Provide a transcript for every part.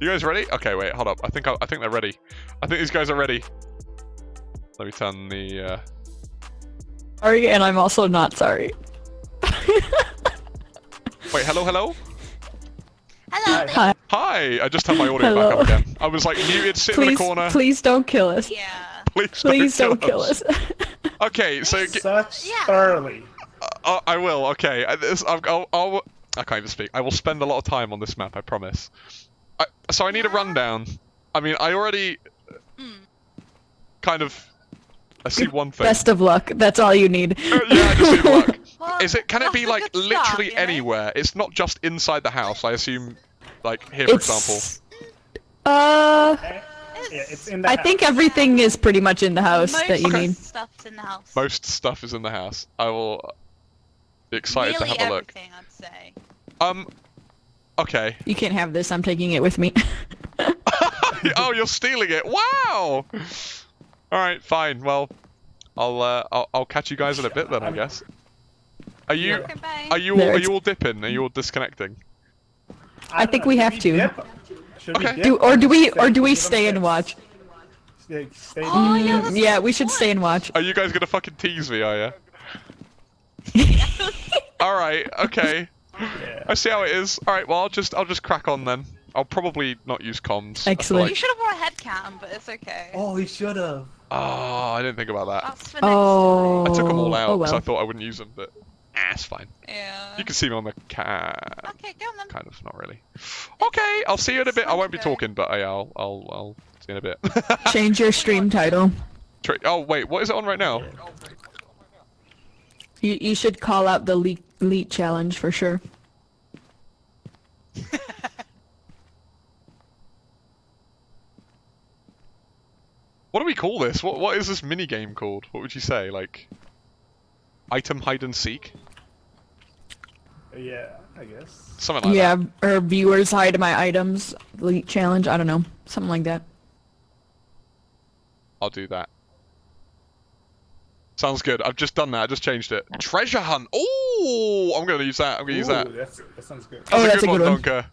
You guys ready? Okay, wait, hold up. I think I, I think they're ready. I think these guys are ready. Let me turn the. Uh... Sorry, and I'm also not sorry. Wait, hello, hello. Hello. Hi. Hi. I just turned my audio Hello. back up again. I was like muted, sitting in Please, the corner. please don't kill us. Yeah. Please, Please don't kill us. Okay, so g- Such Yeah. thoroughly. uh, I will. Okay, I, this, I'll, I'll, I'll. I can't even speak. I will spend a lot of time on this map. I promise. I, so I need a rundown. I mean, I already kind of. I see one thing. Best of luck. That's all you need. Uh, yeah, I just need luck. Well, Is it? Can it be like start, literally you know? anywhere? It's not just inside the house. I assume, like here, for example. Uh, Yeah, it's in the I think everything is pretty much in the house Most that you need. stuff's in the house. Most stuff is in the house. I will be excited Nearly to have a look. everything, I'd say. Um. Okay. You can't have this. I'm taking it with me. oh, you're stealing it! Wow. All right, fine. Well, I'll uh, I'll, I'll catch you guys in a bit then, I guess. Are you Okay, are you all, are you all dipping? Are you all disconnecting? I think we have to. Dip? Okay. We do or do we or do we stay and watch? Yeah, stay Oh, yeah, Mm, yeah, we should stay and watch. Are you guys gonna fucking tease me? Are you? All right. Okay. Yeah. I see how it is. All right. Well, I'll just I'll just crack on then. I'll probably not use comms. I feel Excellent. You should have brought a head cam, but it's okay. Oh, he should have. Oh, I didn't think about that. That's for next Oh. I took them all out oh because well. I thought I wouldn't use them, but ah, it's fine. Yeah. You can see me on the cat. Okay, go on then. Kind of, not really. Okay, I'll see you in a bit. I won't be talking, but I, I'll I'll I'll see you in a bit. Change your stream title. Tra- oh wait, what is it on right now? You you should call out the leak elite challenge for sure. What do we call this? What what is this mini game called? What would you say? Like item hide and seek? Yeah, I guess. Something like yeah, that. Yeah, or viewers hide my items elite challenge. I don't know, something like that. I'll do that. Sounds good. I've just done that. I just changed it. Treasure hunt. Oh, I'm gonna use that. I'm gonna use that. That's, that sounds good. Oh, That's that's a good one. Donker.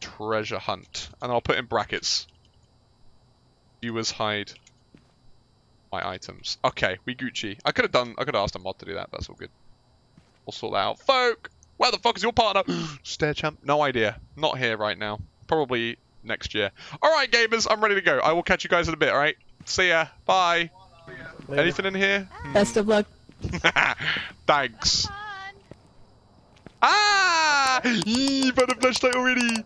Treasure hunt, and I'll put in brackets. Viewers hide my items. Okay, we Gucci. I could have done. I could have asked a mod to do that. That's all good. We'll sort that out. Folk, where the fuck is your partner? Stare champ. No idea. Not here right now. Probably next year. All right, gamers. I'm ready to go. I will catch you guys in a bit. All right. See ya. Bye. Later. Anything in here? Best of luck. Thanks. Fun. Ah! Yee, found a flashlight already.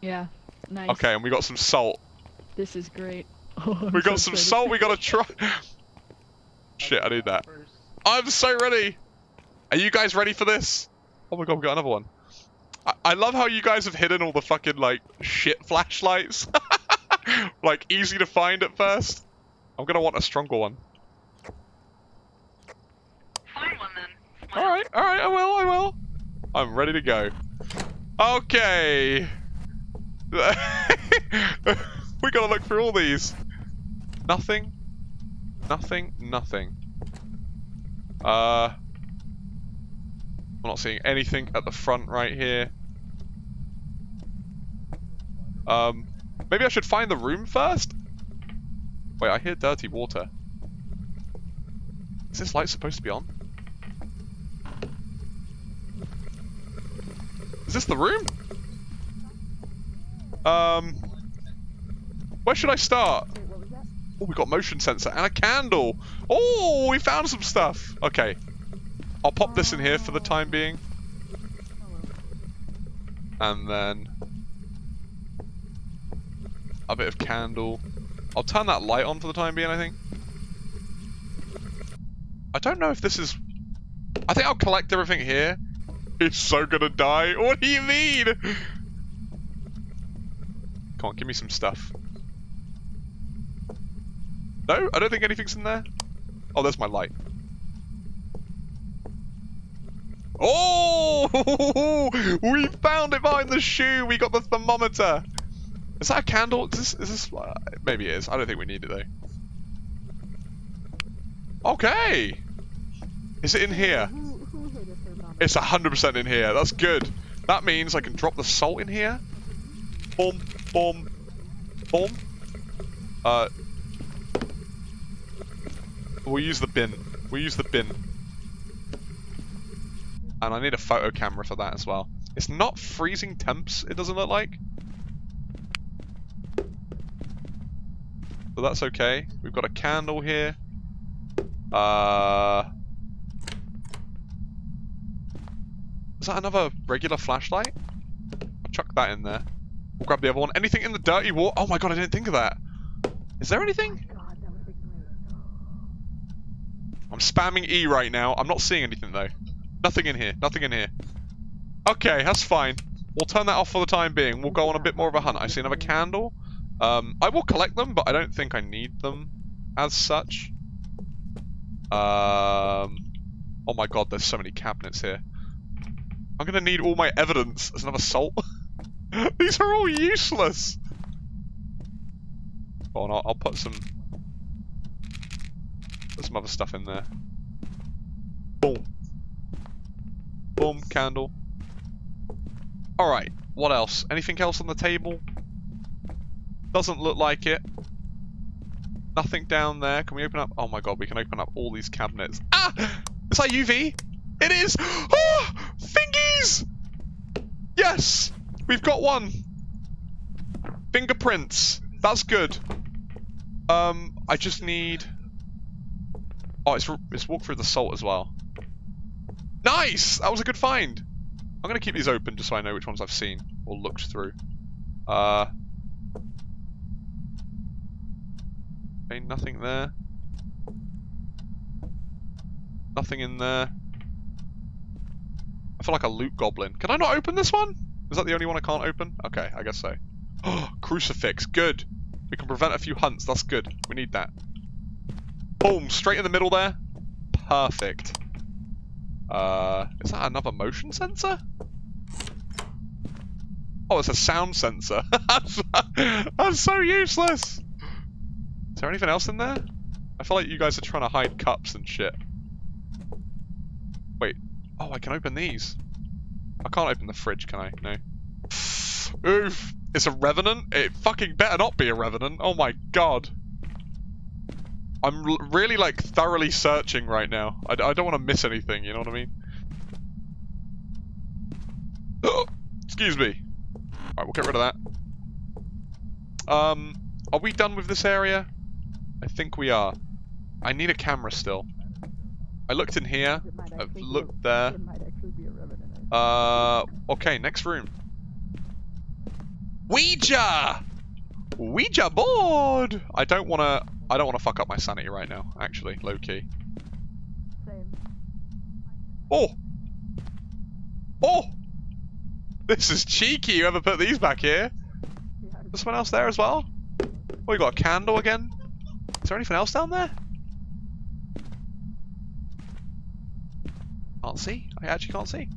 Yeah, nice. Okay, and we got some salt. This is great. We got some salt. We got to try. Shit, I need that. I'm so ready. Are you guys ready for this? Oh my god, we got another one. I, I love how you guys have hidden all the fucking like shit flashlights. like easy to find at first. I'm gonna want a stronger one. Find one then. All right, all right, I will, I will. I'm ready to go. Okay. we gotta look through all these. Nothing. Nothing. Nothing. Uh. I'm not seeing anything at the front right here. Um, maybe I should find the room first. Wait, I hear dirty water. Is this light supposed to be on? Is this the room? Um, where should I start? Oh, we got motion sensor and a candle. Oh, we found some stuff. Okay, I'll pop this in here for the time being, and then a bit of candle. I'll turn that light on for the time being. I think. I don't know if this is. I think I'll collect everything here. He's so gonna die. What do you mean? Come on, give me some stuff. No, I don't think anything's in there. Oh, there's my light. Oh, we found it behind the shoe. We got the thermometer. Is that a candle? Is this? Is this? Uh, maybe it is. I don't think we need it though. Okay. Is it in here? It's 100% in here. That's good. That means I can drop the salt in here. Boom, boom, boom. Uh, we'll use the bin. We'll use the bin. And I need a photo camera for that as well. It's not freezing temps, it doesn't look like. So that's okay. We've got a candle here. Uh... Is that another regular flashlight? I'll chuck that in there. We'll grab the other one. Anything in the dirty water? Oh my god, I didn't think of that. Is there anything? I'm spamming E right now. I'm not seeing anything though. Nothing in here. Nothing in here. Okay, that's fine. We'll turn that off for the time being. We'll go on a bit more of a hunt. I see another candle. Um, I will collect them, but I don't think I need them as such. Um, oh my god, there's so many cabinets here. I'm gonna need all my evidence. There's another salt. These are all useless. Go on, I'll, I'll put some... Put some other stuff in there. Boom. Boom, candle. Alright, what else? Anything else on the table? Doesn't look like it. Nothing down there. Can we open up? Oh my god, we can open up all these cabinets. Ah! Is that UV? It is! Oh! Fingies! Yes! We've got one! Fingerprints. That's good. Um, I just need... Oh, it's, it's walk through the salt as well. Nice! That was a good find. I'm going to keep these open just so I know which ones I've seen or looked through. Uh... Okay, nothing there. Nothing in there. I feel like a loot goblin. Can I not open this one? Is that the only one I can't open? Okay, I guess so. Crucifix, good. We can prevent a few hunts, that's good. We need that. Boom, straight in the middle there. Perfect. Uh, is that another motion sensor? Oh, it's a sound sensor. that's so useless. Is there anything else in there? I feel like you guys are trying to hide cups and shit. Wait. Oh, I can open these. I can't open the fridge, can I? No. Oof. It's a revenant? It fucking better not be a revenant. Oh my god. I'm really, like, thoroughly searching right now. I, I don't want to miss anything, you know what I mean? Excuse me. Alright, we'll get rid of that. Um, are we done with this area? I think we are. I need a camera still. I looked in here. I've looked there. Uh, okay, next room. Ouija! Ouija board! I don't want to... I don't want to fuck up my sanity right now, actually, low-key. Oh! Oh! This is cheeky, whoever put these back here. There's someone else there as well? Oh, we got a candle again. Is there anything else down there? Can't see. I actually can't see.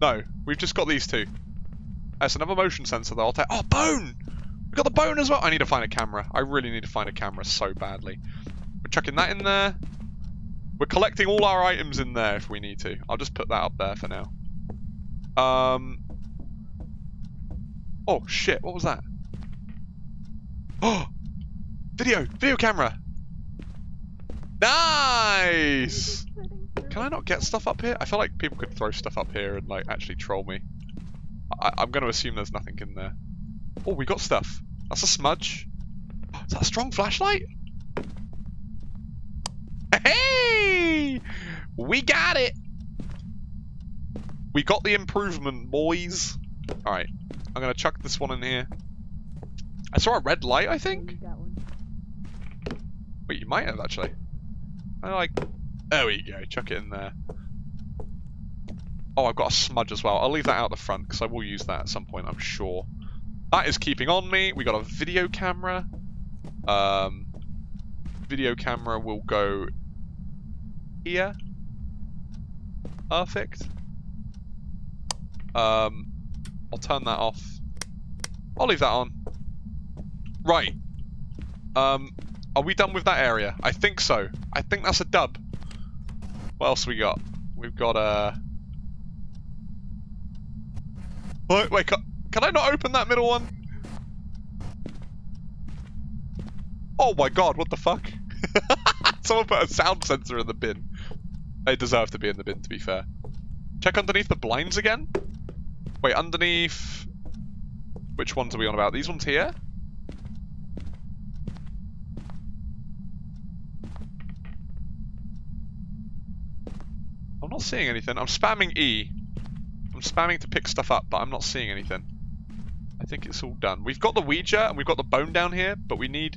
No, we've just got these two. That's another motion sensor though. I'll take. Oh, bone! We got the bone as well. I need to find a camera. I really need to find a camera so badly. We're chucking that in there. We're collecting all our items in there if we need to. I'll just put that up there for now. Um. Oh shit! What was that? Oh, video, video camera. Nice. Can I not get stuff up here? I feel like people could throw stuff up here and like actually troll me. I I'm going to assume there's nothing in there. Oh, we got stuff. That's a smudge. Is that a strong flashlight? Hey! We got it! We got the improvement, boys. Alright, I'm going to chuck this one in here. I saw a red light, I think? Wait, you might have, actually. I like... There we go, chuck it in there. Oh, I've got a smudge as well. I'll leave that out the front, because I will use that at some point, I'm sure. That is keeping on me. We got a video camera. Um, video camera will go here. Perfect. Um, I'll turn that off. I'll leave that on. Right. Um, are we done with that area? I think so. I think that's a dub. What else we got? We've got a... Wait, wait, can, can I not open that middle one? Oh my god, what the fuck? Someone put a sound sensor in the bin. They deserve to be in the bin, to be fair. Check underneath the blinds again? Wait, underneath... Which ones are we on about? These ones here? I'm not seeing anything. I'm spamming E. I'm spamming to pick stuff up, but I'm not seeing anything. I think it's all done. We've got the Ouija and we've got the bone down here, but we need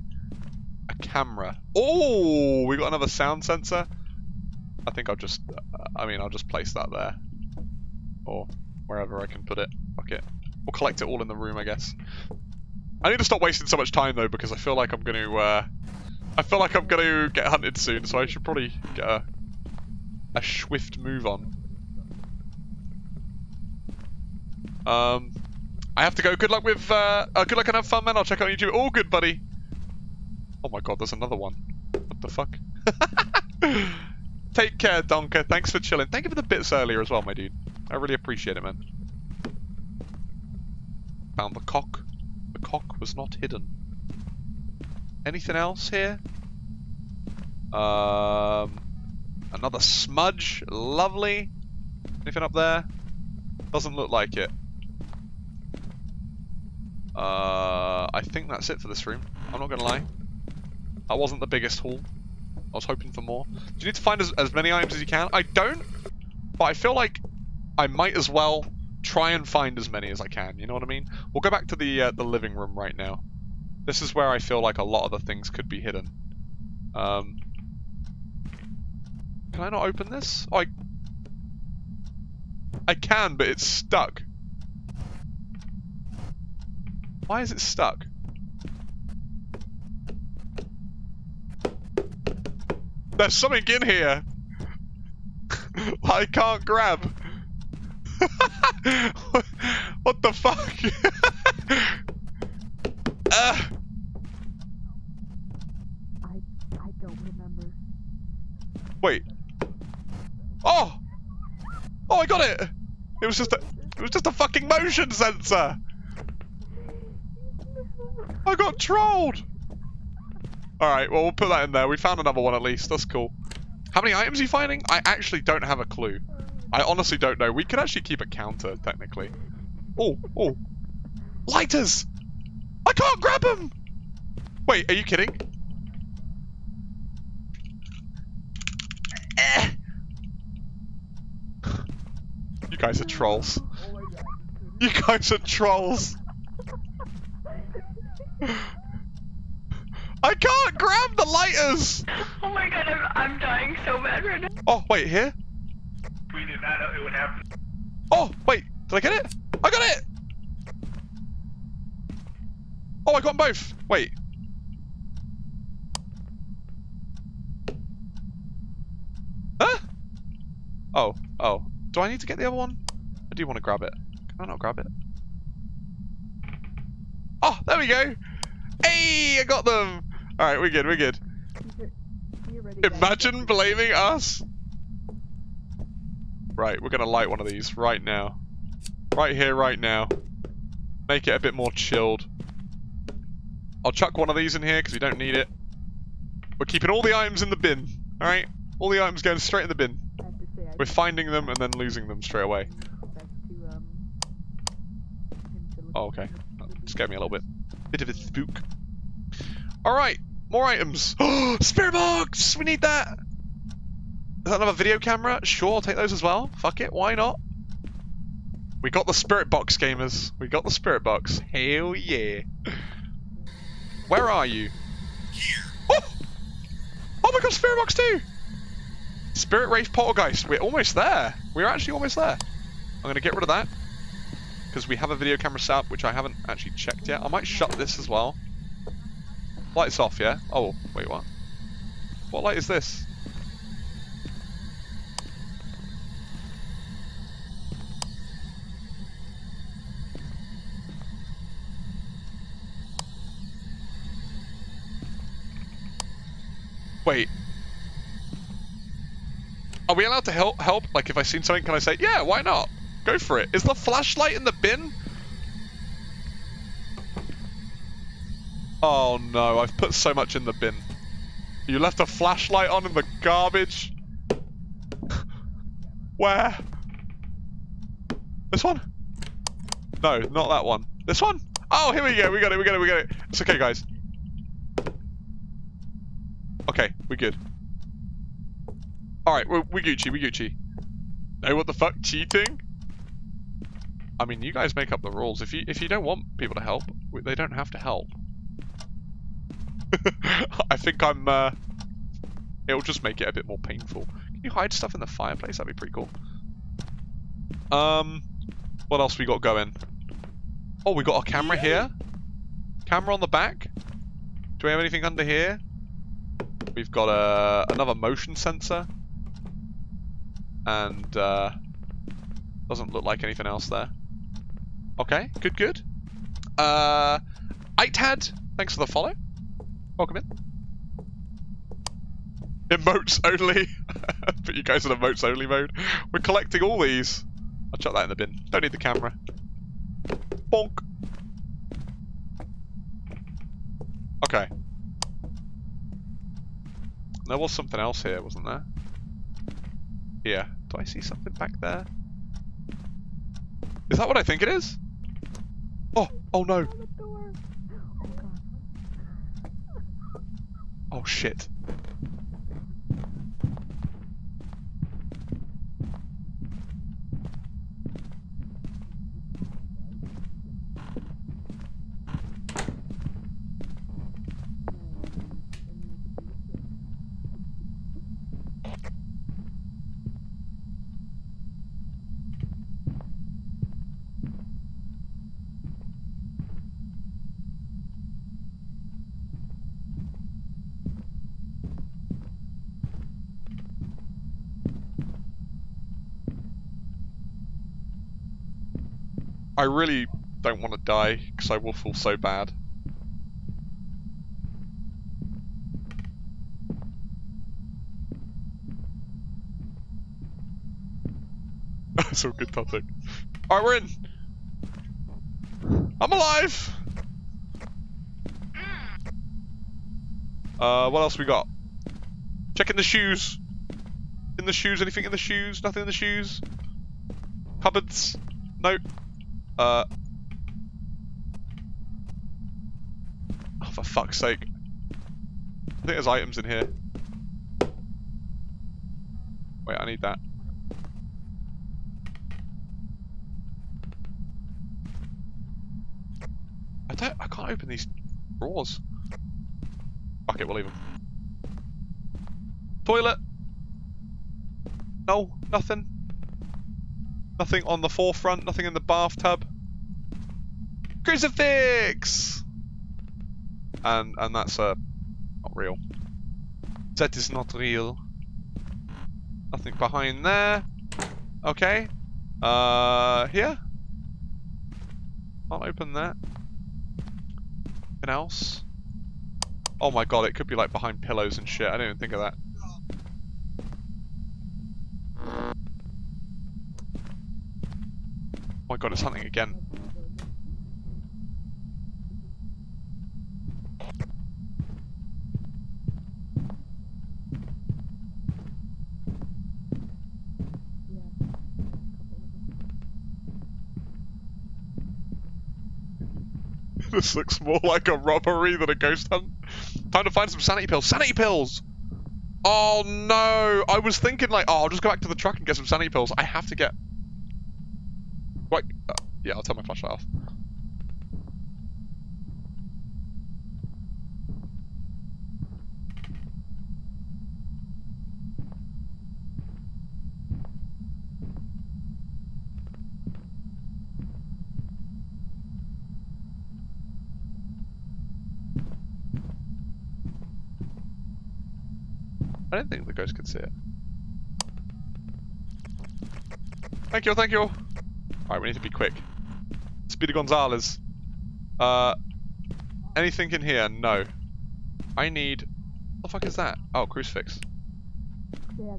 a camera. Oh, we got another sound sensor. I think I'll just, uh, I mean, I'll just place that there. Or wherever I can put it. It. We'll collect it all in the room, I guess. I need to stop wasting so much time though, because I feel like I'm going to, uh, I feel like I'm going to get hunted soon, so I should probably get a, a swift move on. Um, I have to go. Good luck with, uh, uh, good luck and have fun, man. I'll check out YouTube. All good, buddy. Oh my god, there's another one. What the fuck? Take care, Donker. Thanks for chilling. Thank you for the bits earlier as well, my dude. I really appreciate it, man. Found the cock. The cock was not hidden. Anything else here? Um, another smudge. Lovely. Anything up there? Doesn't look like it. Uh, I think that's it for this room. I'm not gonna lie. That wasn't the biggest haul. I was hoping for more. Do you need to find as, as many items as you can? I don't, but I feel like I might as well try and find as many as I can. You know what I mean? We'll go back to the uh, the living room right now. This is where I feel like a lot of the things could be hidden. Um, can I not open this? Oh, I, I can, but it's stuck. Why is it stuck? There's something in here. I can't grab. what the fuck? uh, I I don't remember. wait. Oh! Oh, I got it! It was just a, it was just a fucking motion sensor. I got trolled. All right, well we'll put that in there. We found another one at least. That's cool. How many items are you finding? I actually don't have a clue. I honestly don't know. We could actually keep a counter technically. Oh, oh, lighters! I can't grab them. Wait, are you kidding? Eh. You guys are trolls. You guys are trolls. I can't grab the lighters! Oh my god, I'm, I'm dying so bad right now. Oh, wait, here? We did not know it would happen. Oh, wait, did I get it? I got it! Oh, I got them both. Wait. Huh? Oh, oh. Do I need to get the other one? I do want to grab it. Can I not grab it? Oh, there we go. Hey, I got them. All right, we're good, we're good. Imagine blaming us. Right, we're gonna light one of these right now. Right here, right now. Make it a bit more chilled. I'll chuck one of these in here because we don't need it. We're keeping all the items in the bin. Alright? All the items going straight in the bin. We're finding them and then losing them straight away. Oh, okay. That scared me a little bit. Bit of a spook. Alright, more items. Spirit box! We need that! Is that another video camera? Sure, I'll take those as well. Fuck it, why not? We got the spirit box, gamers. We got the spirit box. Hell yeah. Where are you? Oh! Oh my god, spirit box too! Spirit Wraith Poltergeist. We're almost there. We're actually almost there. I'm going to get rid of that. Because we have a video camera set up, which I haven't actually checked yet. I might shut this as well. Lights off, yeah? Oh, wait, what? What light is this? Wait. Are we allowed to help? Help? Like, if I seen something, can I say, yeah, why not? Go for it. Is the flashlight in the bin? Oh no, I've put so much in the bin. You left a flashlight on in the garbage? Where? This one? No, not that one. This one? Oh, here we go. We got it, we got it, we got it. It's okay, guys. Okay, we're good. Alright, we we Gucci. We Gucci. No, what the fuck? Cheating? I mean, you guys make up the rules. If you if you don't want people to help, they don't have to help. I think I'm. Uh, it'll just make it a bit more painful. Can you hide stuff in the fireplace? That'd be pretty cool. Um, what else we got going? Oh, we got a camera here. Camera on the back. Do we have anything under here? We've got a another motion sensor. And uh, doesn't look like anything else there. Okay, good, good. Uh, Itad, thanks for the follow. Welcome in. Emotes only. Put you guys in emotes only mode. We're collecting all these. I'll chuck that in the bin. Don't need the camera. Bonk. Okay. There was something else here, wasn't there? Here. Do I see something back there? Is that what I think it is? Oh, oh no. Oh shit. I really don't want to die because I will feel so bad. That's all good topic. Alright, we're in. I'm alive! Uh, what else we got? Checking the shoes. In the shoes, anything in the shoes? Nothing in the shoes? Cupboards? Nope. Uh. Oh, for fuck's sake. I think there's items in here. Wait, I need that. I don't. I can't open these drawers. Fuck it, we'll leave them. Toilet. No, nothing. Nothing on the forefront, nothing in the bathtub. Crucifix! And and that's uh not real. That is not real. Nothing behind there. Okay. Uh here? I'll open that. Anything else? Oh my god, it could be like behind pillows and shit. I didn't even think of that. Oh my god, it's hunting again. this looks more like a robbery than a ghost hunt. Time to find some sanity pills. Sanity pills! Oh no! I was thinking like, oh, I'll just go back to the truck and get some sanity pills. I have to get... Wait, uh, yeah, I'll turn my flashlight off. I don't think the ghost could see it. Thank you, thank you. Alright, we need to be quick. Speedy Gonzales. Uh, anything in here? No. I need... What the fuck is that? Oh, crucifix. Yeah.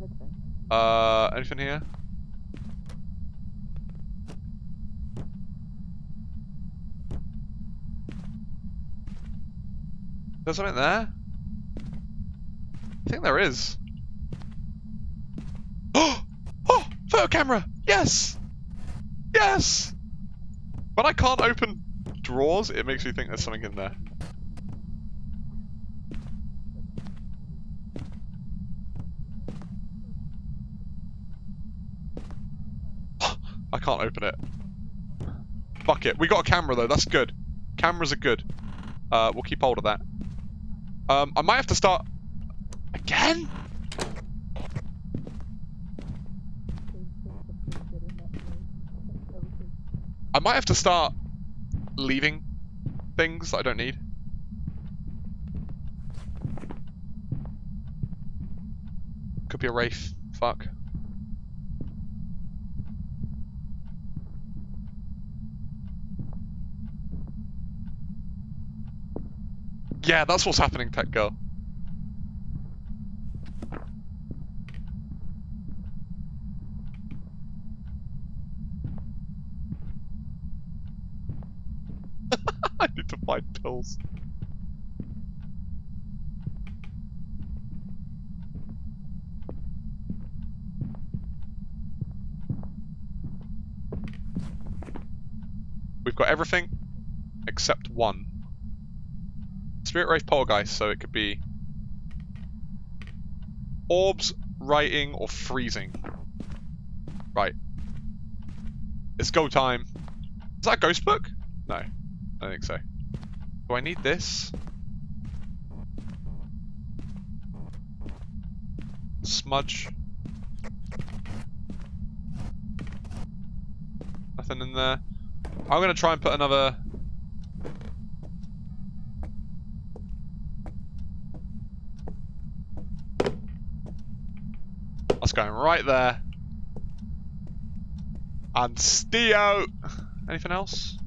Uh, anything here? There's something there? I think there is. Oh! Oh! Photo camera! Yes! Yes! When I can't open drawers, it makes me think there's something in there. I can't open it. Fuck it. We got a camera though, that's good. Cameras are good. Uh, we'll keep hold of that. Um, I might have to start... Again? I might have to start leaving things that I don't need. Could be a Wraith. Fuck. Yeah, that's what's happening, Tech Girl. Find pills. We've got everything except one. Spirit Wraith Poltergeist, so it could be orbs, writing, or freezing. Right. It's go time. Is that ghost book? No, I don't think so. Do I need this? Smudge. Nothing in there. I'm gonna try and put another That's going right there. And Steo. Anything else?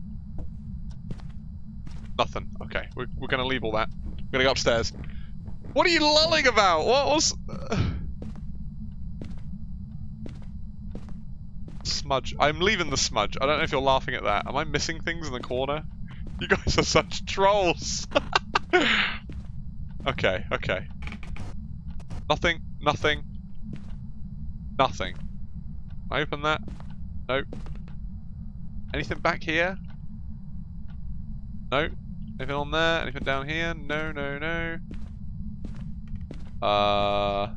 Nothing. Okay, we're, we're to leave all that. We're to go upstairs. What are you lulling about? What was... Smudge. I'm leaving the smudge. I don't know if you're laughing at that. Am I missing things in the corner? You guys are such trolls. okay, okay. Nothing, nothing, Nothing. I open that? Nope. Anything back here? Nope. Anything on there? Anything down here? No, no, no. Uh...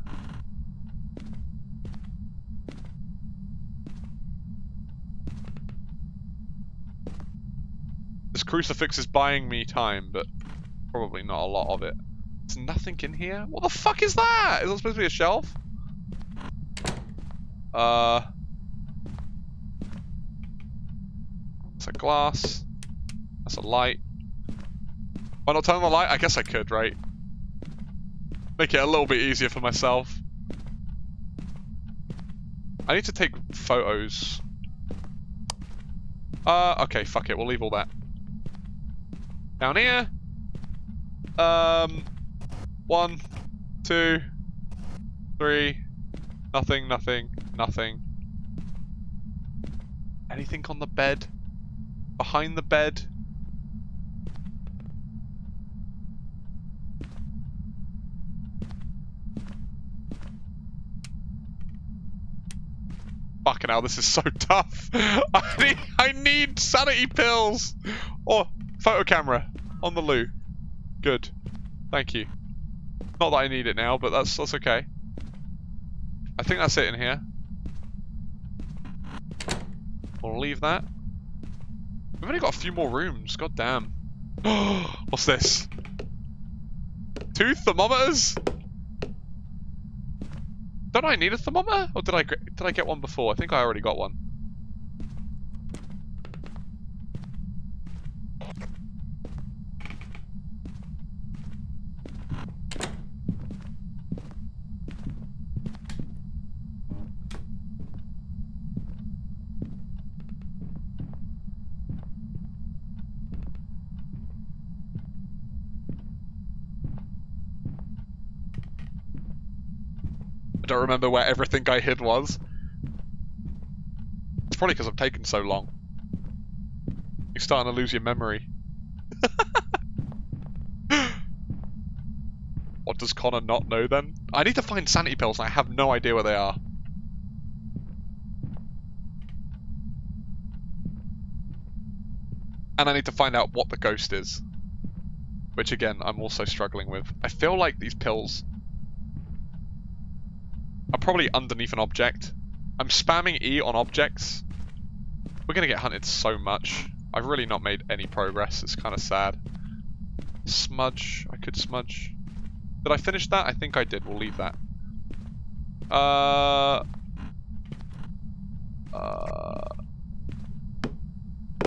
This crucifix is buying me time, but probably not a lot of it. There's nothing in here? What the fuck is that? Is that supposed to be a shelf? Uh, that's a glass. That's a light. Why not turn on the light? I guess I could, right? Make it a little bit easier for myself. I need to take photos. Uh, okay, fuck it. We'll leave all that. Down here. Um, one, two, three, nothing, nothing, Nothing. Anything on the bed? Behind the bed? Hell, this is so tough. I need, I need sanity pills. Or oh, photo camera on the loo. Good. Thank you. Not that I need it now, but that's that's okay. I think that's it in here. We'll leave that. We've only got a few more rooms. God damn. What's this? Two thermometers? Don't I need a thermometer? Or did I did I get one before? I think I already got one. Don't remember where everything I hid was. It's probably because I'm taking so long. You're starting to lose your memory. What does Connor not know then? I need to find sanity pills and I have no idea where they are. And I need to find out what the ghost is. Which again, I'm also struggling with. I feel like these pills are probably underneath an object. I'm spamming E on objects. We're gonna get hunted so much. I've really not made any progress. It's kind of sad. Smudge. I could smudge. Did I finish that? I think I did. We'll leave that. Uh. Uh.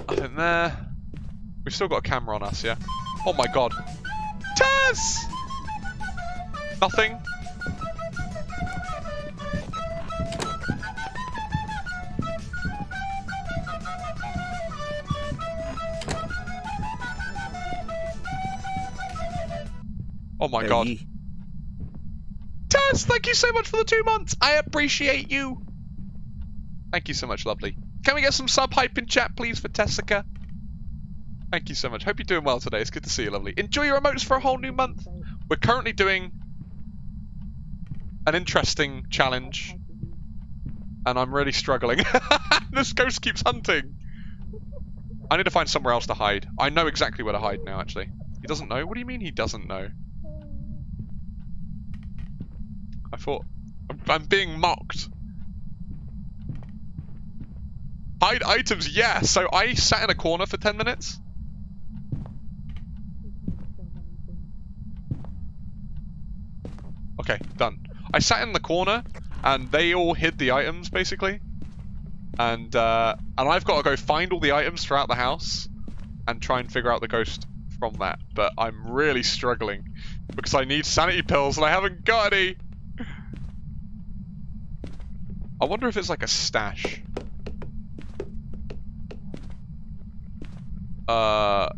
Nothing there. We've still got a camera on us, yeah? Oh my god. Tess! Nothing. Oh my god. Tess, thank you so much for the two months. I appreciate you. Thank you so much, lovely. Can we get some sub hype in chat, please, for Tessica? Thank you so much. Hope you're doing well today. It's good to see you, lovely. Enjoy your emotes for a whole new month. We're currently doing an interesting challenge, and I'm really struggling. this ghost keeps hunting. I need to find somewhere else to hide. I know exactly where to hide now, actually. He doesn't know? What do you mean he doesn't know? I thought... I'm, being mocked. Hide items, yeah! So I sat in a corner for 10 minutes. Okay, done. I sat in the corner, and they all hid the items, basically. And, uh, and I've got to go find all the items throughout the house, and try and figure out the ghost from that. But I'm really struggling, because I need sanity pills, and I haven't got any! I wonder if it's like a stash. Uh...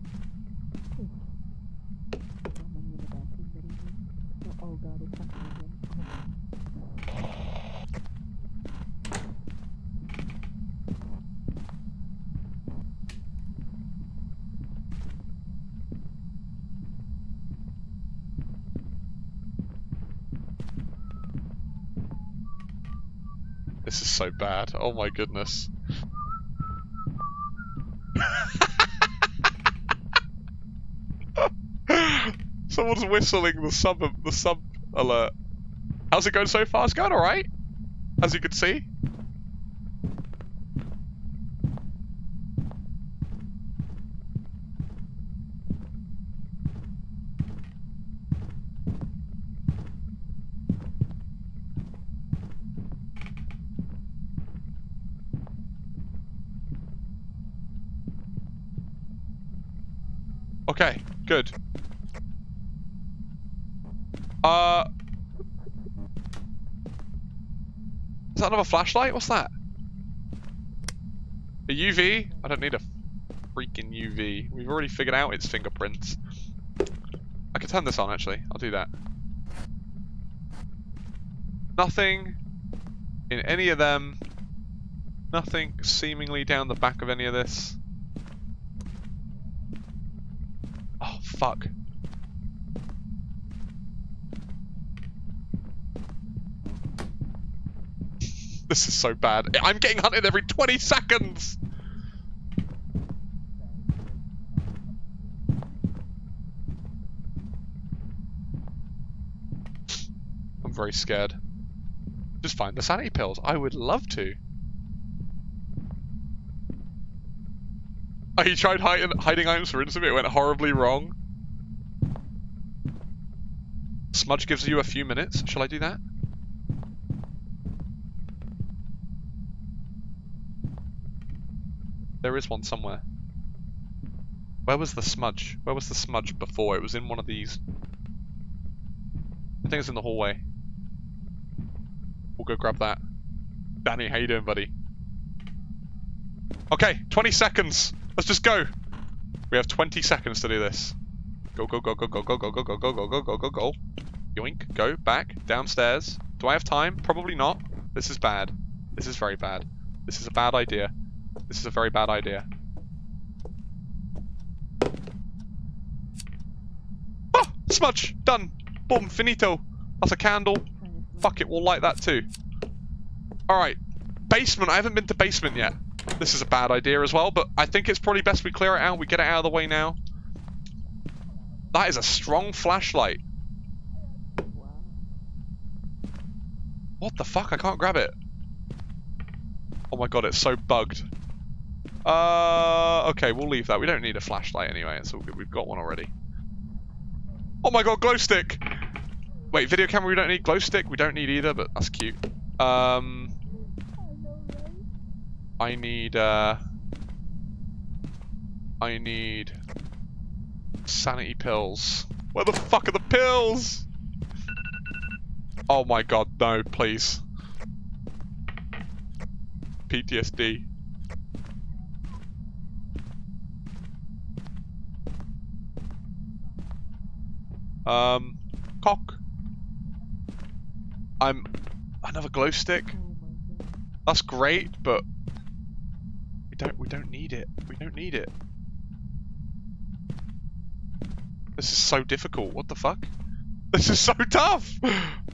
This is so bad. Oh my goodness. Someone's whistling the sub the sub alert. How's it going so far? It's going alright. As you can see. Okay, good. Uh... Is that another flashlight? What's that? A UV? I don't need a freaking UV. We've already figured out its fingerprints. I can turn this on, actually. I'll do that. Nothing in any of them. Nothing seemingly down the back of any of this. Oh, fuck. This is so bad. I'm getting hunted every 20 seconds! I'm very scared. Just find the sanity pills. I would love to. He tried hiding, hiding items for instance, it went horribly wrong. Smudge gives you a few minutes. Shall I do that? There is one somewhere. Where was the smudge? Where was the smudge before? It was in one of these. I think it's in the hallway. We'll go grab that. Danny, how you doing, buddy? Okay, 20 seconds. Let's just go. We have 20 seconds to do this. Go, go, go, go, go, go, go, go, go, go, go, go, go, go, go. Yoink. Go. Back. Downstairs. Do I have time? Probably not. This is bad. This is very bad. This is a bad idea. This is a very bad idea. Oh! Smudge! Done! Boom, finito. That's a candle. Fuck it, we'll light that too. Alright. Basement. I haven't been to basement yet. This is a bad idea as well, but I think it's probably best we clear it out. We get it out of the way now. That is a strong flashlight. What the fuck? I can't grab it. Oh my god, it's so bugged. Uh, okay, we'll leave that. We don't need a flashlight anyway. It's all good. We've got one already. Oh my god, glow stick! Wait, video camera we don't need, glow stick we don't need either, but that's cute. Um, I need, uh, I need sanity pills. Where the fuck are the pills? Oh my god, no, please. PTSD. Um, cock. I'm another glow stick. That's great, but we don't we don't need it. We don't need it. This is so difficult. What the fuck? This is so tough.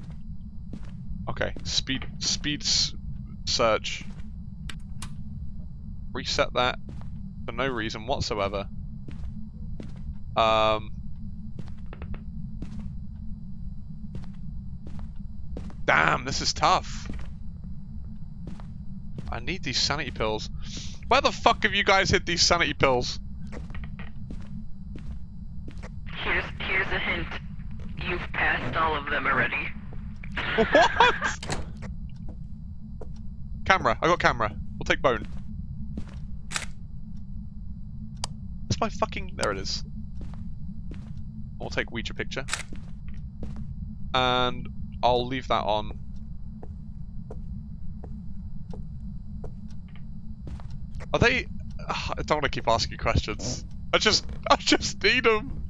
Okay, speed speed search. Reset that for no reason whatsoever. Um. Damn, this is tough. I need these sanity pills. Where the fuck have you guys hid these sanity pills? Here's here's a hint. You've passed all of them already. What? Camera. I got camera. We'll take bone. That's my fucking... There it is. We'll take Ouija picture. And I'll leave that on. Are they... I don't want to keep asking questions. I just... I just need them.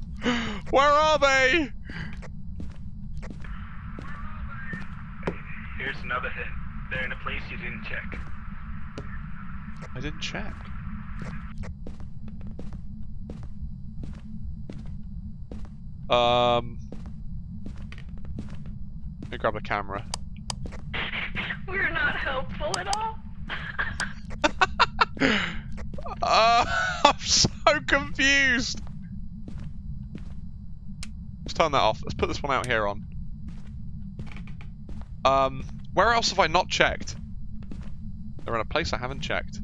Where are they? Here's another hint. They're in a place you didn't check. I didn't check. Um, let me grab the camera. We're not helpful at all. Uh, I'm so confused. Let's turn that off. Let's put this one out here on. Um, where else have I not checked? They're in a place I haven't checked.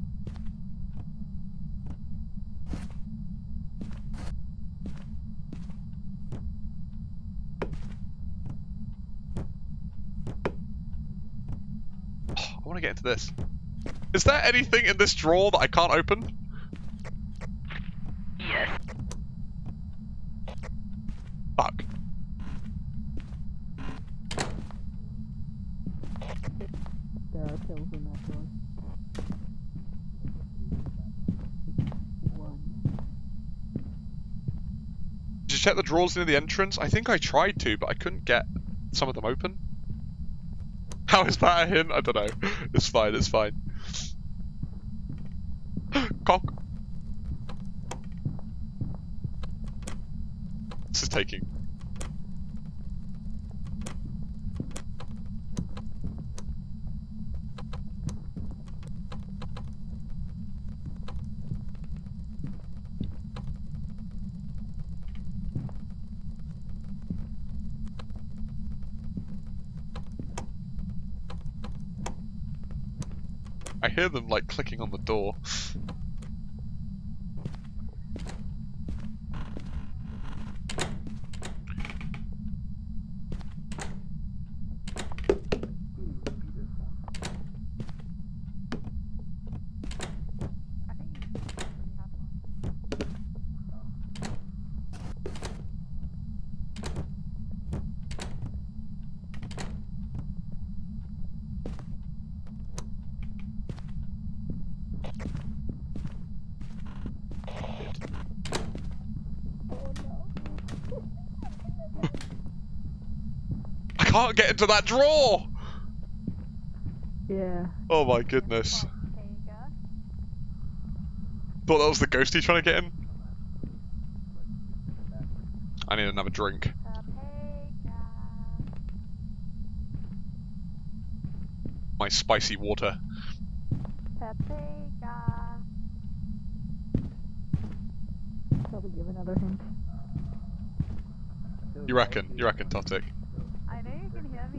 I want to get into this. Is there anything in this drawer that I can't open? Yes. Fuck. There are pills in that drawer. One. Did you check the drawers near the entrance? I think I tried to, but I couldn't get some of them open. How is that a hint? I don't know. It's fine, it's fine. Cock. This is taking. I hear them like clicking on the door. get into that draw! Yeah. Oh my goodness. Thought that was the ghost he's trying to get in? I need another drink. My spicy water. Probably give another hint. You reckon? You reckon, Totic?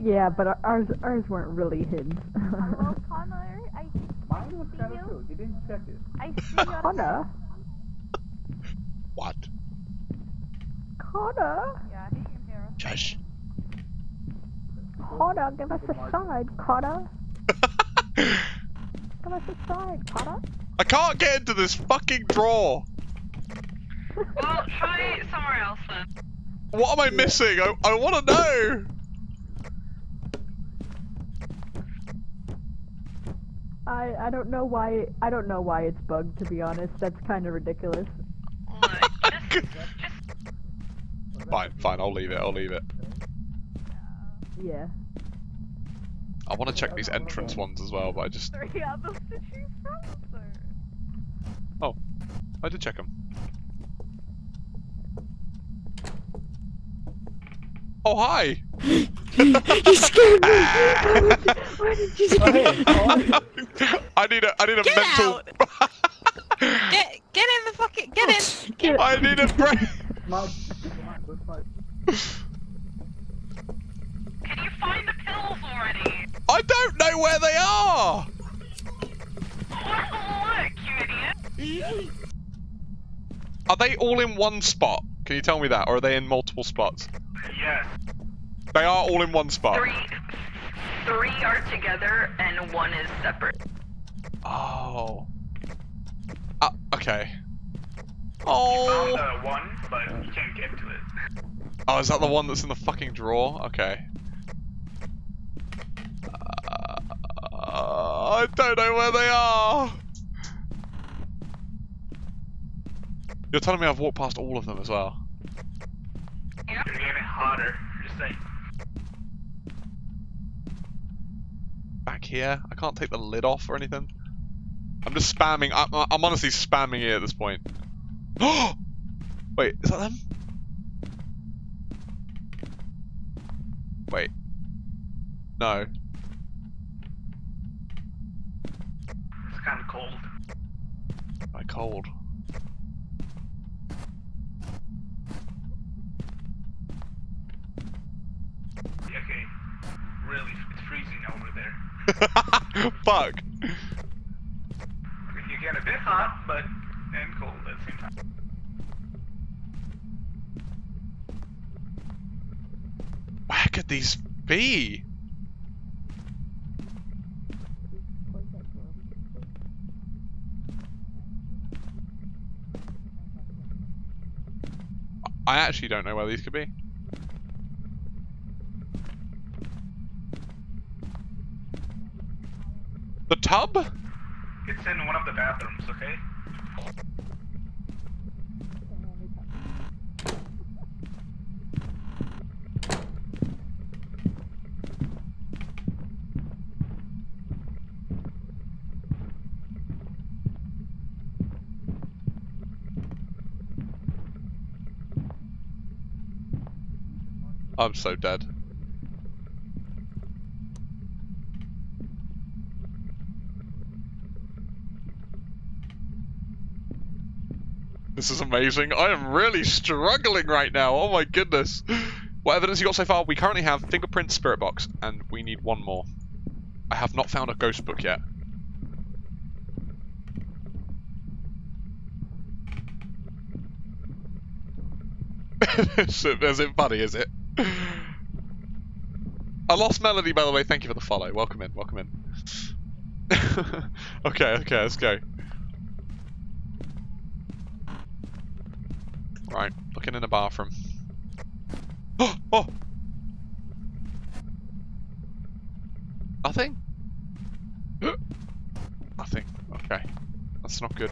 Yeah, but ours ours weren't really hints. Hello, Connor. I Mine was see kind you. of true. He didn't check it. I see your Connor, What? Connor, Yeah, he can hear us. Shush. Connor, give us a sign, Connor. Give us a sign, Connor. I can't get into this fucking drawer. Well, try somewhere else then. What am I missing? I, I want to know. I I don't know why I don't know why it's bugged to be honest. That's kind of ridiculous. Look, just, just Fine, fine. I'll leave it. I'll leave it. Yeah. I want to check these entrance ones as well, but I just Three others to choose from, so. I did check them. Oh hi. you scared me. Why did you scare me? I need a I need a Get mental. out! Get get in the fucking get in. Get- I need a break. Smart. Smart. Good fight. can you find the pills already? I don't know where they are. Look, you idiot. Are they all in one spot? Can you tell me that, or are they in multiple spots? Yes. They are all in one spot. Three, three are together and one is separate. Oh. Uh, okay. Found Oh. uh, one, but you can't get to it. Oh, is that the one that's in the fucking drawer? Okay. Uh, I don't know where they are. You're telling me I've walked past all of them as well. You're getting hotter. Just saying. Back here? I can't take the lid off or anything. I'm just spamming. I'm, I'm honestly spamming it at this point. Wait, is that them? Wait. No. It's kind of cold. My cold. Yeah, okay. Really, it's freezing over there. Fuck. You get a bit hot, but and cold at the same time. Where could these be? I actually don't know where these could be. The tub? It's in one of the bathrooms, okay? I'm so dead. This is amazing. I am really struggling right now. Oh my goodness. What evidence you got so far? We currently have fingerprint, spirit box, and we need one more. I have not found a ghost book yet. is, it funny, is it? I lost Melody, by the way. Thank you for the follow. Welcome in, welcome in. okay, okay, let's go. Right, looking in the bathroom. Oh, oh! Nothing? Nothing. Okay. That's not good.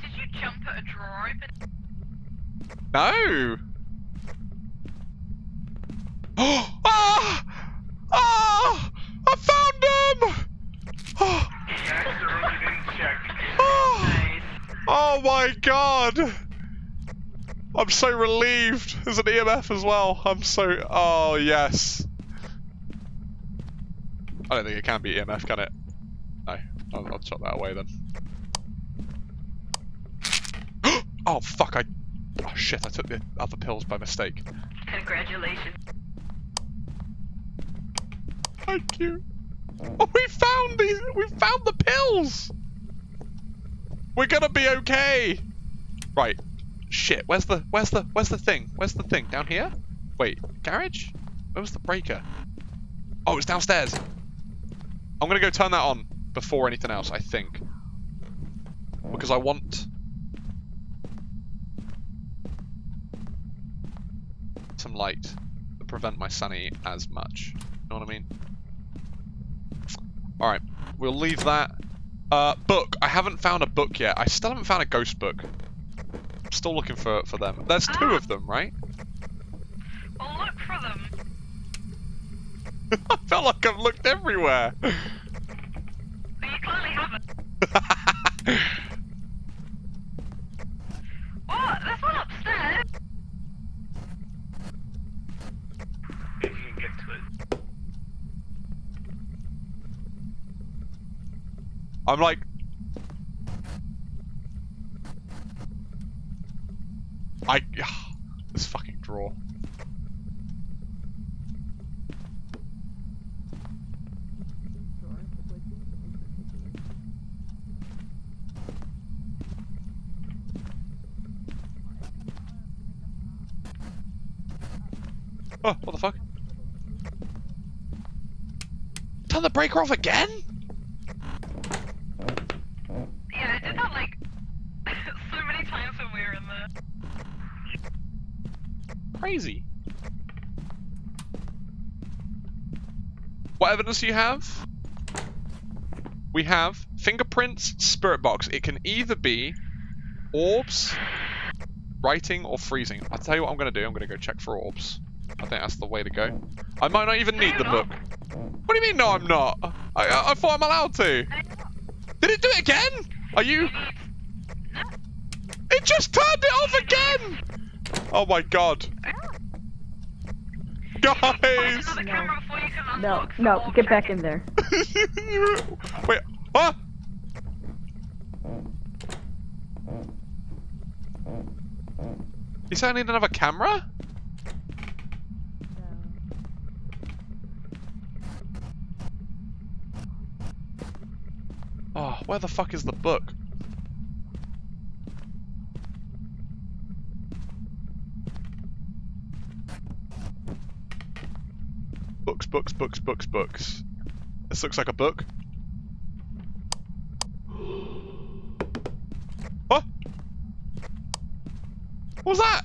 Did you jump at a drawer open? No! ah! Ah! I found them! Oh, That's the room you didn't check. oh, oh my god! I'm so relieved. There's an EMF as well. I'm so. Oh, yes. I don't think it can be EMF, can it? No. I'll, I'll chuck that away then. oh, fuck, I... Oh, shit, I took the other pills by mistake. Congratulations. Thank you. Oh, we found these. We found the pills. We're gonna be okay. Right. Shit. Where's the? Where's the? Where's the thing? Where's the thing? Down here? Wait. Garage? Where was the breaker? Oh, it's downstairs. I'm gonna go turn that on before anything else. I think. Because I want. Some light to prevent my sanity as much. You know what I mean? Alright, we'll leave that. Uh, book. I haven't found a book yet. I still haven't found a ghost book. I'm still looking for, for them. There's two Ah. of them, right? Well, look for them. I felt like I've looked everywhere. But you clearly haven't. What? There's one upstairs. If you can get to it. I'm like... I... This fucking draw. Oh, what the fuck? Turn the breaker off again? Yeah, I did that like so many times when we were in there. Crazy. What evidence do you have? We have fingerprints, spirit box. It can either be orbs, writing, or freezing. I'll tell you what I'm going to do. I'm going to go check for orbs. I think that's the way to go. I might not even need the book. What do you mean, no, I'm not? I, I, I thought I'm allowed to. Did it do it again? Are you... It just turned it off again! Oh my god. Guys! Find another camera before you can No, no, get back in there. Wait, what? You say I need another camera? Oh, where the fuck is the book? Books, books, books, books, books. This looks like a book. What? What was that?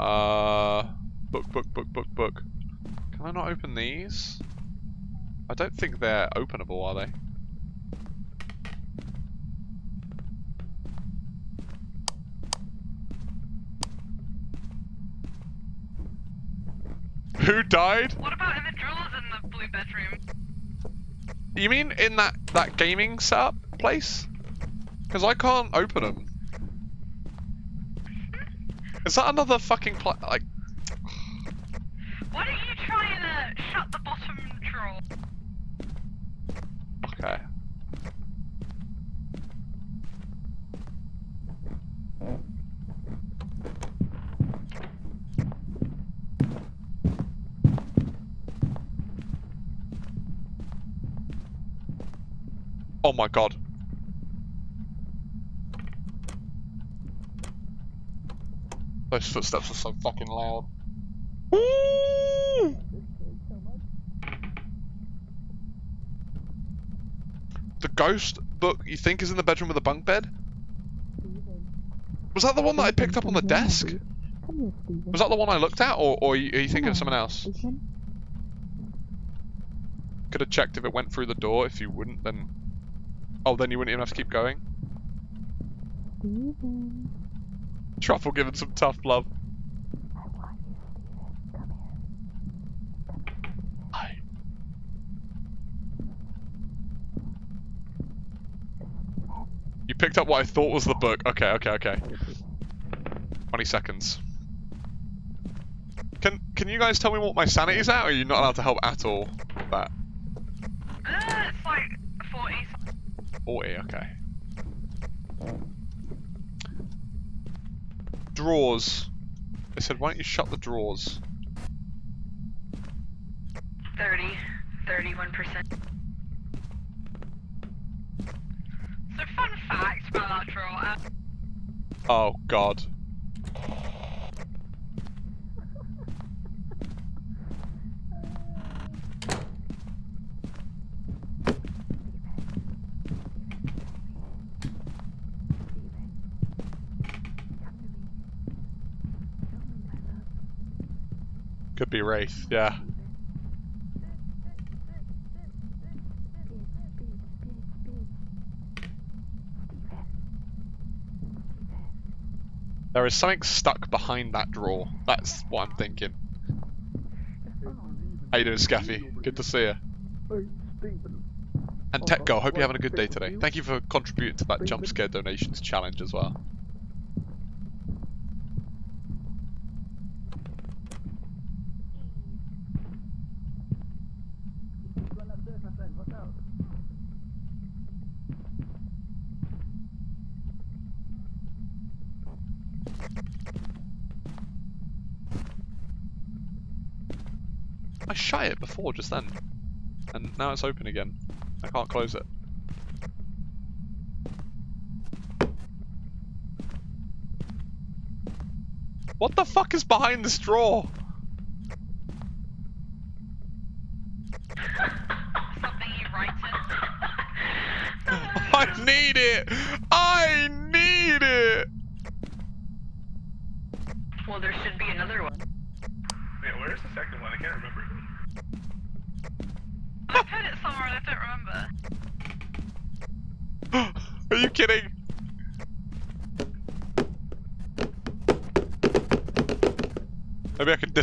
Uh, book, book, book, book, book. Can I not open these? I don't think they're openable, are they? Who died? What about in the drawers in the blue bedroom? You mean in that that gaming setup place? Because I can't open them. Is that another fucking pla- like? Why don't you try and uh, shut the bottom drawer? Okay. Oh my god. Those footsteps are so fucking loud. The ghost book you think is in the bedroom with the bunk bed? Was that the one that I picked up on the desk? Was that the one I looked at, or, or are you thinking of someone else? Could have checked if it went through the door. If you wouldn't, then... Oh, then you wouldn't even have to keep going? Truffle giving some tough love. You picked up what I thought was the book. Okay, okay, okay. 20 seconds. Can can you guys tell me what my sanity's at, or are you not allowed to help at all with that? Uh, 40. 40, okay. Drawers. They said, why don't you shut the drawers? 30, 31%. So fun fact about that drawer. Uh, Oh, God. Could be Wraith, yeah. There is something stuck behind that drawer. That's what I'm thinking. How you doing, Scaffy? Good to see you. And oh, hope you're having a good day today. Thank you for contributing to that jump scare donations challenge as well. Run upstairs, my friend. Watch out. I shut it before just then. And now it's open again. I can't close it. What the fuck is behind this drawer? something you write. I need it! I need it! Well, there should be another one. Wait, where's the second one? I can't remember. I put it somewhere and I don't remember. Are you kidding?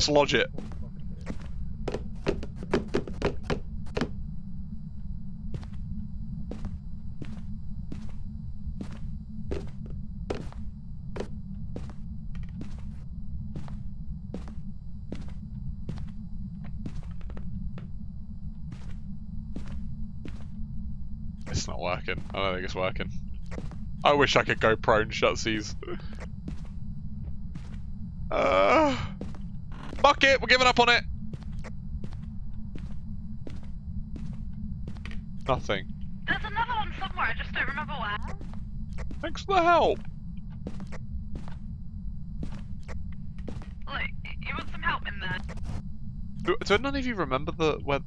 Can dislodge it. It's not working. I don't think it's working. I wish I could go prone shut seas. Uh, fuck it, we're giving up on it. Nothing. There's another one somewhere, I just don't remember where. Thanks for the help. Like, you want some help in there? Do, do none of you remember the where?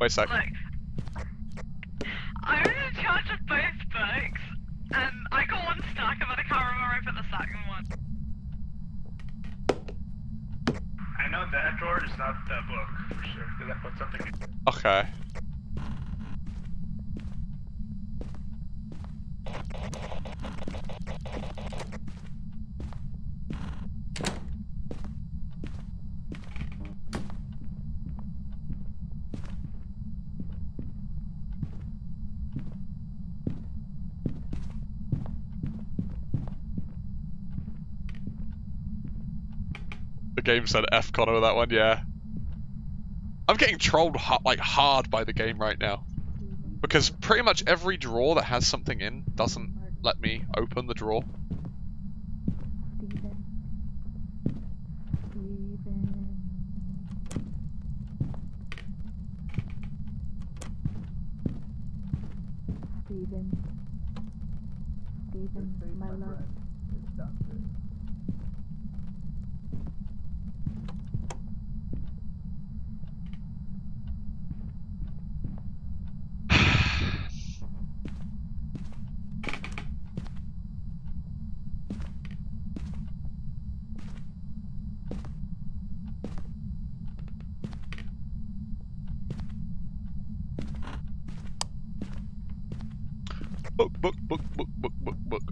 Wait a sec. Look, I was in charge of both books, and I got one stuck, and then I can't remember where I put the second one. I know that drawer is not the book for sure. Because I put something. in- Okay. The game said F Connor with that one, yeah. I'm getting trolled like hard by the game right now. Because pretty much every drawer that has something in doesn't let me open the drawer. Steven. Steven. Steven. Steven, This is my love. friend. It's downstairs. Book, book, book, book, book, book, book.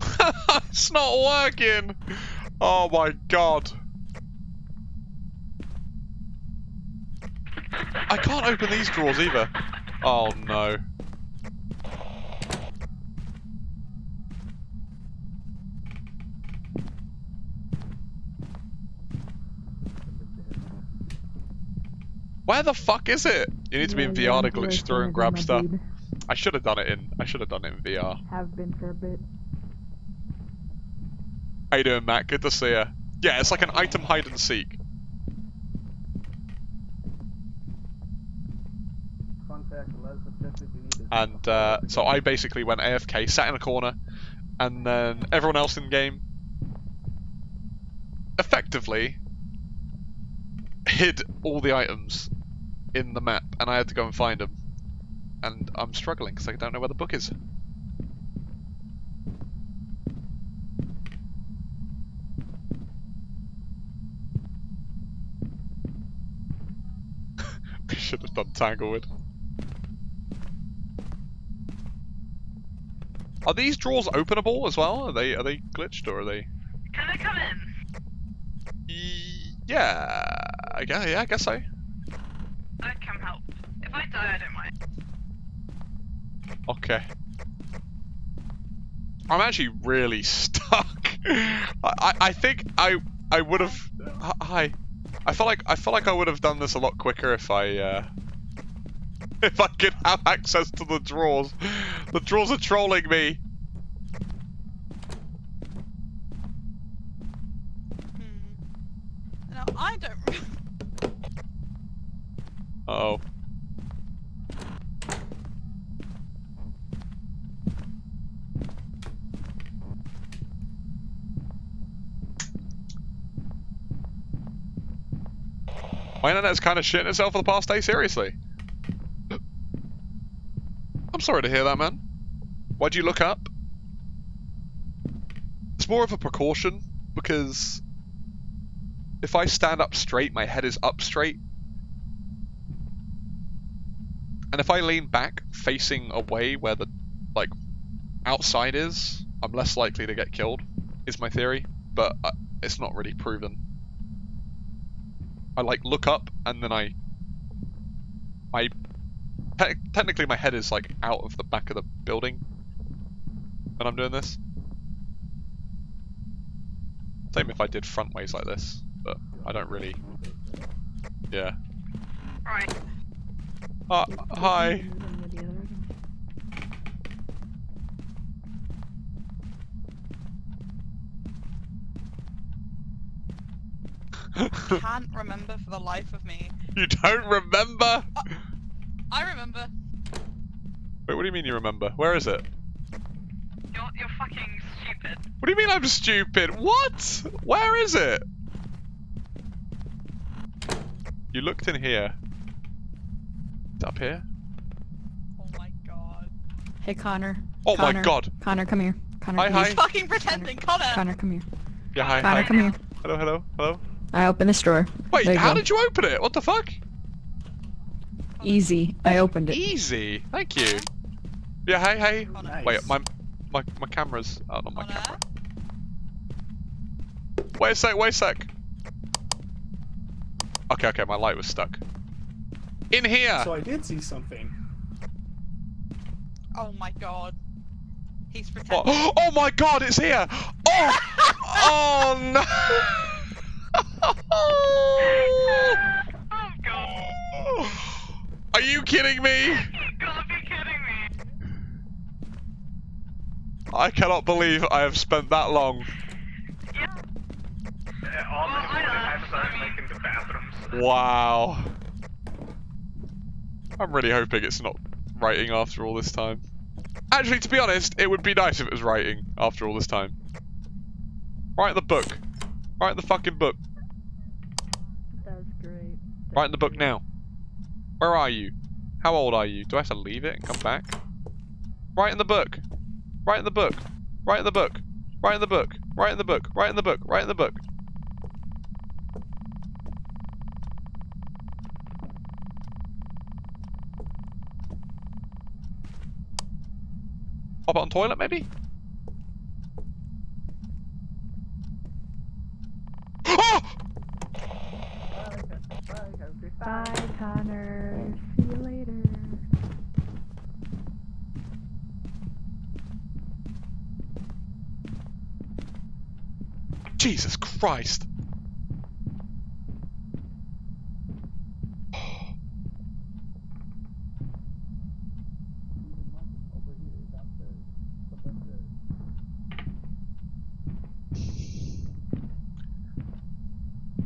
It's not working! Oh my god. I can't open these drawers either. Oh no. Where the fuck is it? You need to be in VR to glitch through and grab stuff. I should have done it in. I should have done it in VR. Have been for a bit. How you doing, Matt? Good to see you. Yeah, it's like an item hide and seek. Contact the last objective we need is And uh, so I basically went AFK, sat in a corner, and then everyone else in the game effectively hid all the items in the map, and I had to go and find them. And I'm struggling because I don't know where the book is. we should have done Tanglewood. Are these drawers openable as well? Are they are they glitched or are they? Can I come in? Yeah, I guess, yeah, I guess so. If I don't mind. Okay. I'm actually really stuck. I, I, I think I I would have. Hi. I feel like I feel like I would have done this a lot quicker if I uh, if I could have access to the drawers. The drawers are trolling me. Hmm. Now I don't. Oh. My internet's kind of shitting itself for the past day, seriously. I'm sorry to hear that, man. Why'd you look up? It's more of a precaution, because if I stand up straight, my head is up straight, and if I lean back, facing away where the, like, outside is, I'm less likely to get killed, is my theory. But uh, it's not really proven. I, like, look up, and then I... I... Te technically my head is, like, out of the back of the building when I'm doing this. Same if I did front ways like this, but I don't really... Yeah. Right. Uh, hi. Can't remember for the life of me. You don't remember? Uh, I remember. Wait, what do you mean you remember? Where is it? You're, you're fucking stupid. What do you mean I'm stupid? What? Where is it? You looked in here. It's up here? Oh my god. Hey Connor. Oh my god. Connor, come here. Connor, Hi, come hi. here. Fucking pretending, Connor. Connor, come here. Yeah, hi, Connor, hi. come here. Hello, hello, hello. I opened this drawer. Wait, how go. did you open it? What the fuck? Easy. I opened it. Easy. Thank you. Yeah, hey, hey. Connor. Wait, my my my camera's out on my Connor. camera. Wait a sec, wait a sec. Okay, okay, my light was stuck. In here! So I did see something. Oh my god. He's pretending. What? Oh my god, it's here! Oh! oh no! Are you kidding me? I cannot believe I have spent that long. Wow. I'm really hoping it's not writing after all this time. Actually, to be honest, it would be nice if it was writing after all this time. Write the book. Write the fucking book. Write in the book now. Where are you? How old are you? Do I have to leave it and come back? Write in the book. Write in the book. Write in the book. Write in the book. Write in the book. Write in the book. Write in the book. Pop it on toilet, maybe? Oh! Bye, Connor. See you later. Jesus Christ!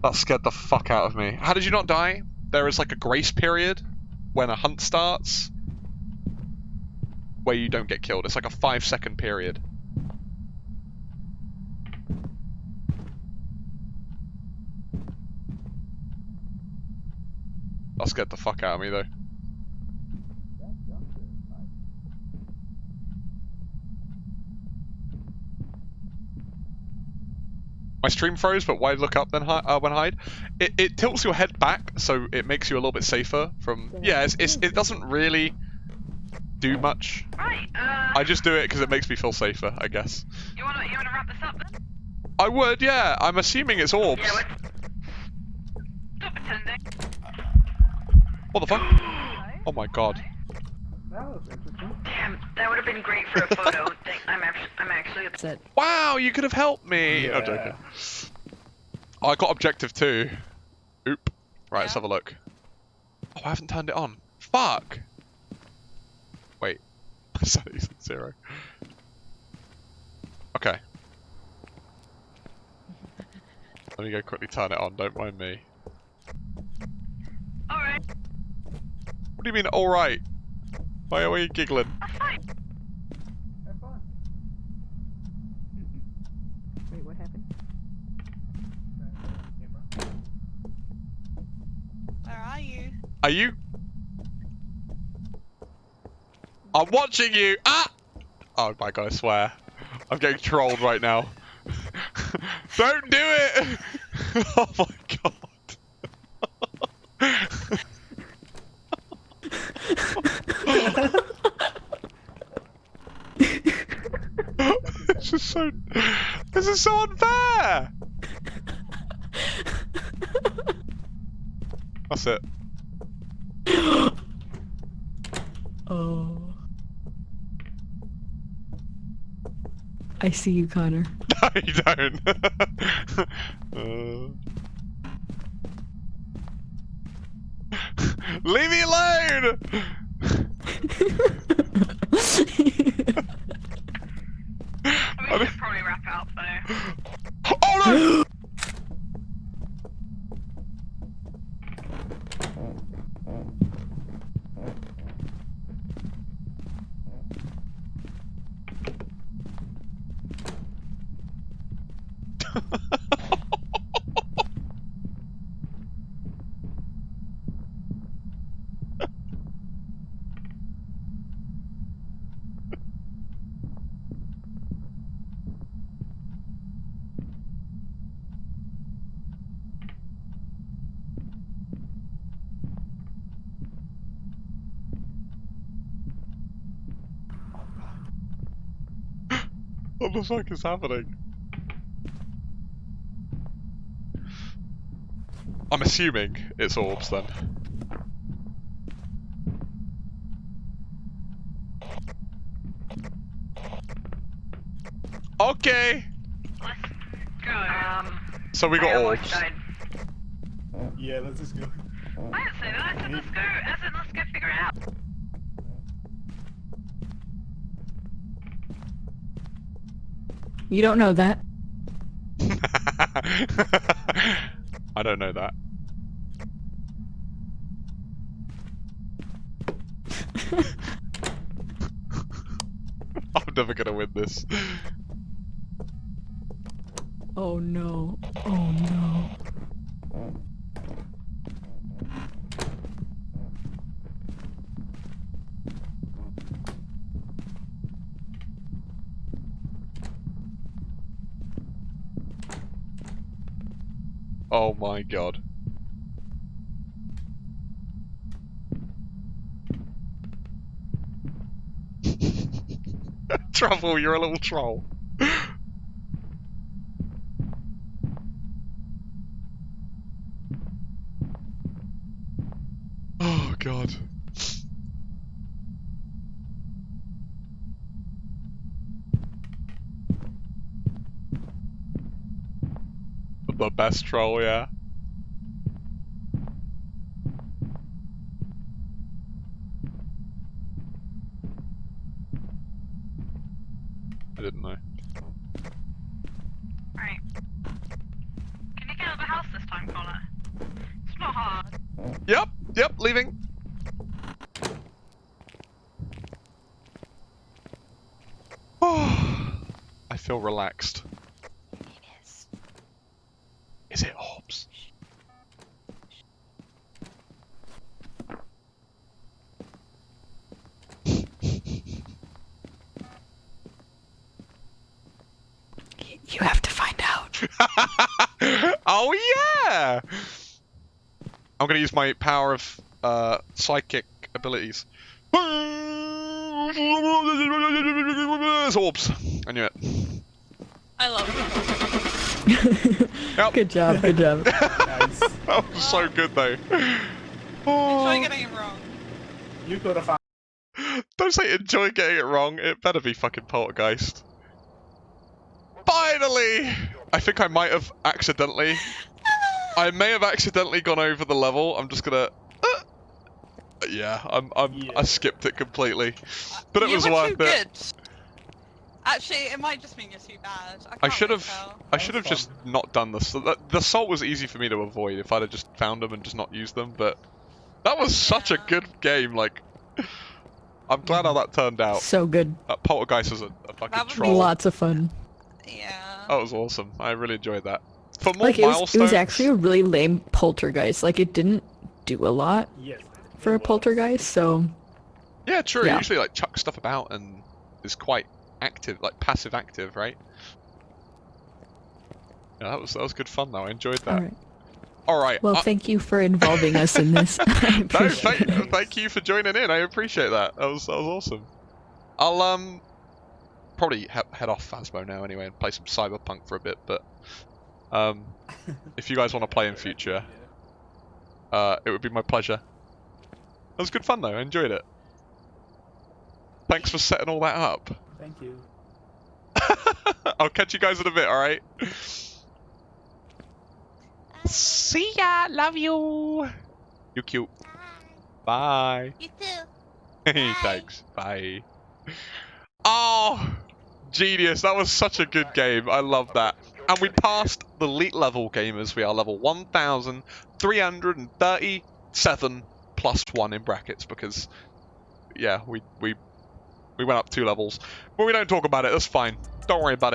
That scared the fuck out of me. How did you not die? There is like a grace period when a hunt starts where you don't get killed. It's like a five second period. That scared the fuck out of me though. That's downstairs. Nice. My stream froze, but why look up then hi- uh, when hide? It, it tilts your head back, so it makes you a little bit safer from. Yeah, it's, it's, it doesn't really do much. Right, uh, I just do it because it makes me feel safer, I guess. you wanna, you wanna wrap this up then? I would, yeah. I'm assuming it's orbs. Yeah. Stop pretending. What the fuck? Oh my god. That was interesting. Damn, that would have been great for a photo. I'm, actually, I'm actually That's it. Wow, you could have helped me. I'm joking. Oh, I got objective two. Oop. Right, let's have a look. Oh, I haven't turned it on. Fuck. Wait. Settings at zero. Okay. Let me go quickly turn it on, don't mind me. Alright, What do you mean, alright? Why are you giggling? that's fine. Have fun. Wait, what happened? Where are you? Are you? I'm watching you! Ah! Oh my god, I swear. I'm getting trolled right now. Don't do it! oh my god. this is so. This is so unfair! That's it. Oh. I see you, Connor. No, you don't. Uh. Leave me alone! We should probably wrap out though. Oh no! What the fuck is happening? I'm assuming it's orbs then. Okay, Let's go. Um, so we got orbs. Yeah, let's just go. I didn't say that. I said let's go. As in, let's go figure it out. You don't know that. I don't know that. I'm never gonna win this. Oh no. Oh no. Oh my god. Trouble, you're a little troll. oh god. The best troll, yeah. I didn't know. Right. Can you get out of the house this time, Connor? It's not hard. Yep, yep, leaving. I feel relaxed. Is it orbs? You have to find out. oh yeah! I'm gonna use my power of uh, psychic abilities. It's orbs. I knew it. I love it. Yep. Good job, good job. Nice. That was so good though. Enjoy Oh, getting it wrong. You could have found. don't say enjoy getting it wrong. It better be fucking poltergeist. Finally! I think I might have accidentally. I may have accidentally gone over the level. I'm just gonna. uh, yeah, I'm. I'm. Yeah. I skipped it completely, but it you was were worth too it. good. Actually, it might just mean you're too bad. I, I should have. I should have just not done this. The, the salt was easy for me to avoid if I'd have just found them and just not used them. But that was such a good game. Like, I'm glad how that turned out. So good. That poltergeist was a, a fucking That was troll. Lots of fun. Yeah. That was awesome. I really enjoyed that. For more Like it was, milestones. it was actually a really lame poltergeist. Like it didn't do a lot Yes. for a was. poltergeist, so Yeah, true. Yeah. He usually like chucks stuff about and is quite active, like passive active, right? Yeah, that was that was good fun though. I enjoyed that. alright. All right. Well, uh, thank you for involving us in this. I no, appreciate thank, it. thank you for joining in. I appreciate that. That was that was awesome. I'll um probably he- head off Phasmo now anyway and play some Cyberpunk for a bit. But um, if you guys want to play in future, uh, it would be my pleasure. It was good fun though. I enjoyed it. Thanks for setting all that up. Thank you. I'll catch you guys in a bit. All right. See ya. Love you. You cute. Bye. You too. Thanks. Bye. Oh, genius. That was such a good game. I love that. And we passed the elite level gamers. We are level 1,337 plus one in brackets because, yeah, we, we, we went up two levels. But we don't talk about it. That's fine. Don't worry about it.